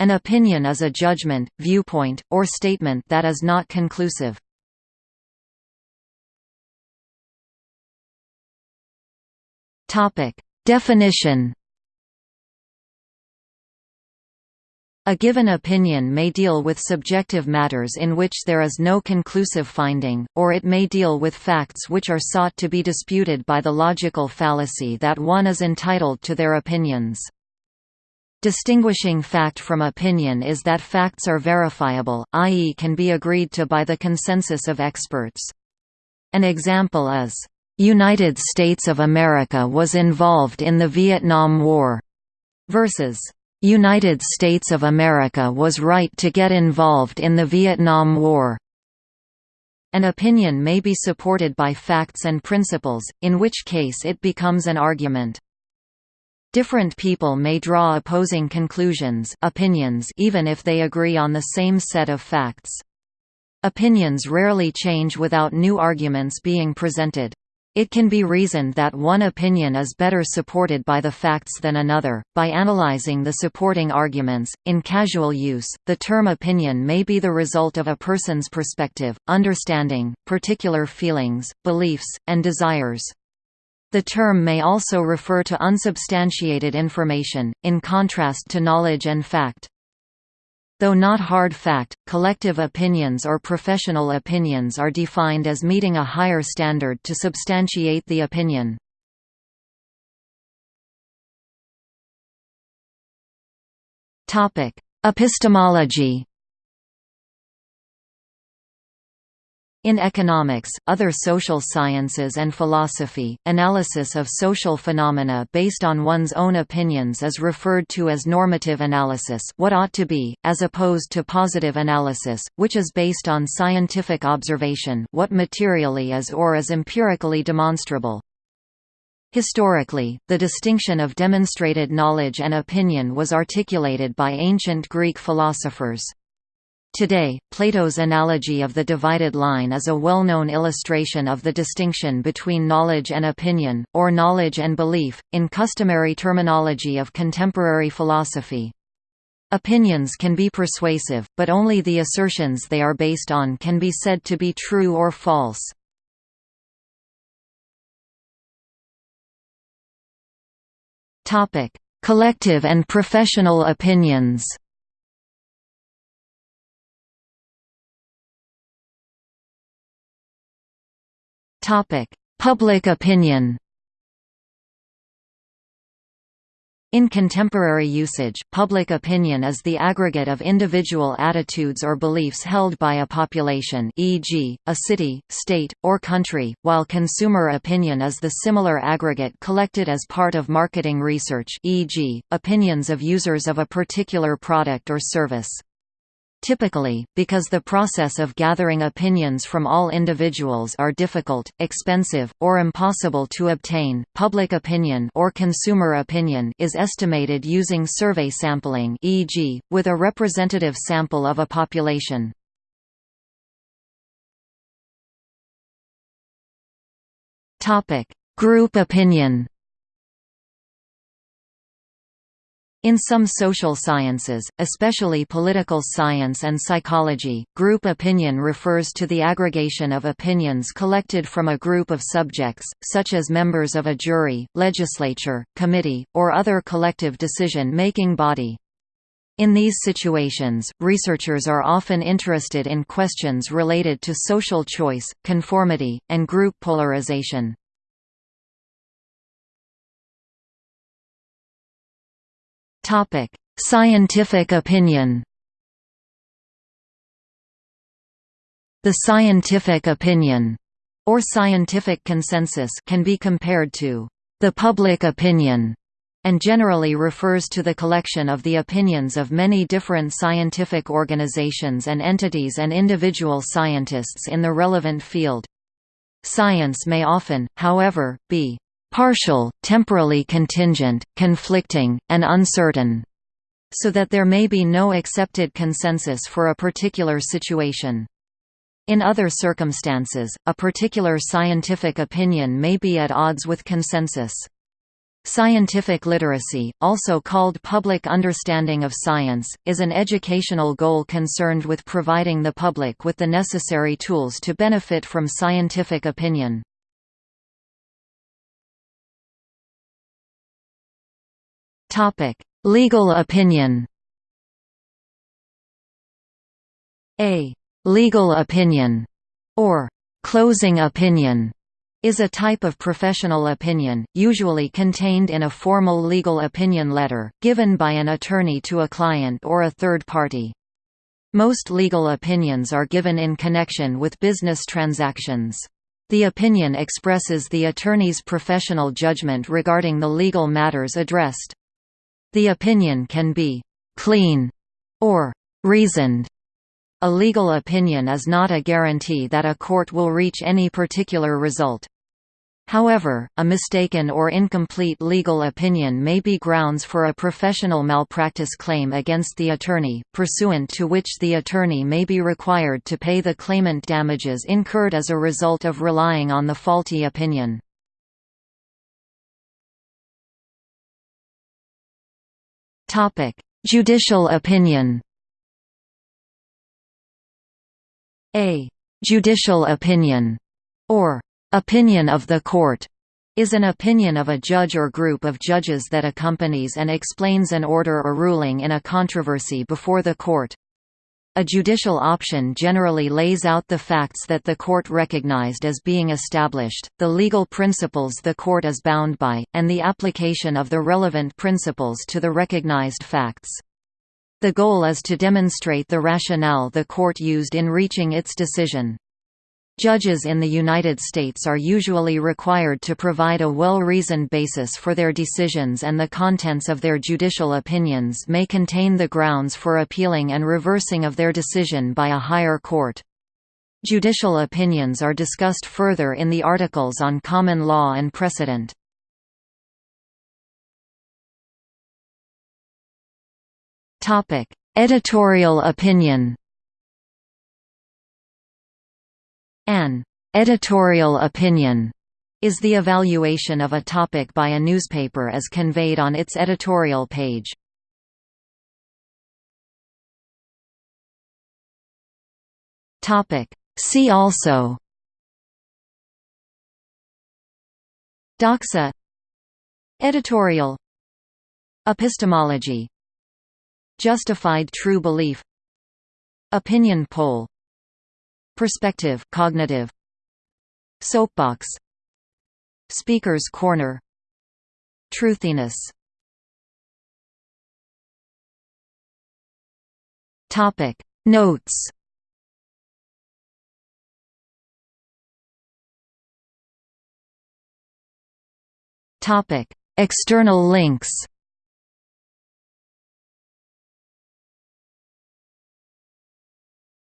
An opinion is a judgment, viewpoint, or statement that is not conclusive. Definition A given opinion may deal with subjective matters in which there is no conclusive finding, or it may deal with facts which are sought to be disputed by the logical fallacy that one is entitled to their opinions. Distinguishing fact from opinion is that facts are verifiable, i.e. can be agreed to by the consensus of experts. An example is, "...United States of America was involved in the Vietnam War", versus, "...United States of America was right to get involved in the Vietnam War". An opinion may be supported by facts and principles, in which case it becomes an argument. Different people may draw opposing conclusions opinions even if they agree on the same set of facts. Opinions rarely change without new arguments being presented. It can be reasoned that one opinion is better supported by the facts than another. By analyzing the supporting arguments, in casual use, the term opinion may be the result of a person's perspective, understanding, particular feelings, beliefs, and desires. The term may also refer to unsubstantiated information, in contrast to knowledge and fact. Though not hard fact, collective opinions or professional opinions are defined as meeting a higher standard to substantiate the opinion. Epistemology In economics, other social sciences and philosophy, analysis of social phenomena based on one's own opinions is referred to as normative analysis what ought to be, as opposed to positive analysis, which is based on scientific observation what materially is or is empirically demonstrable. Historically, the distinction of demonstrated knowledge and opinion was articulated by ancient Greek philosophers. Today, Plato's analogy of the divided line is a well-known illustration of the distinction between knowledge and opinion, or knowledge and belief, in customary terminology of contemporary philosophy. Opinions can be persuasive, but only the assertions they are based on can be said to be true or false. Collective and professional opinions Public opinion In contemporary usage, public opinion is the aggregate of individual attitudes or beliefs held by a population e.g., a city, state, or country, while consumer opinion is the similar aggregate collected as part of marketing research e.g., opinions of users of a particular product or service. Typically, because the process of gathering opinions from all individuals are difficult, expensive, or impossible to obtain, public opinion or consumer opinion is estimated using survey sampling e.g., with a representative sample of a population. Group opinion In some social sciences, especially political science and psychology, group opinion refers to the aggregation of opinions collected from a group of subjects, such as members of a jury, legislature, committee, or other collective decision-making body. In these situations, researchers are often interested in questions related to social choice, conformity, and group polarization. Topic: Scientific opinion. The scientific opinion or scientific consensus can be compared to the public opinion and generally refers to the collection of the opinions of many different scientific organizations and entities and individual scientists in the relevant field. Science may often, however, be partial, temporally contingent, conflicting, and uncertain, so that there may be no accepted consensus for a particular situation. In other circumstances, a particular scientific opinion may be at odds with consensus. Scientific literacy, also called public understanding of science, is an educational goal concerned with providing the public with the necessary tools to benefit from scientific opinion. Legal opinion A legal opinion, or closing opinion, is a type of professional opinion, usually contained in a formal legal opinion letter, given by an attorney to a client or a third party. Most legal opinions are given in connection with business transactions. The opinion expresses the attorney's professional judgment regarding the legal matters addressed. The opinion can be «clean» or «reasoned» A legal opinion is not a guarantee that a court will reach any particular result. However, a mistaken or incomplete legal opinion may be grounds for a professional malpractice claim against the attorney, pursuant to which the attorney may be required to pay the claimant damages incurred as a result of relying on the faulty opinion. Judicial opinion A judicial opinion, or opinion of the court, is an opinion of a judge or group of judges that accompanies and explains an order or ruling in a controversy before the court. A judicial option generally lays out the facts that the court recognized as being established, the legal principles the court is bound by, and the application of the relevant principles to the recognized facts. The goal is to demonstrate the rationale the court used in reaching its decision. Judges in the United States are usually required to provide a well-reasoned basis for their decisions and the contents of their judicial opinions may contain the grounds for appealing and reversing of their decision by a higher court. Judicial opinions are discussed further in the articles on common law and precedent. Editorial opinion. An editorial opinion is the evaluation of a topic by a newspaper as conveyed on its editorial page. See also Doxa Editorial Epistemology Justified true belief Opinion poll Perspective cognitive. Soapbox. Speaker's corner. Truthiness. Topic. Notes. Topic. External links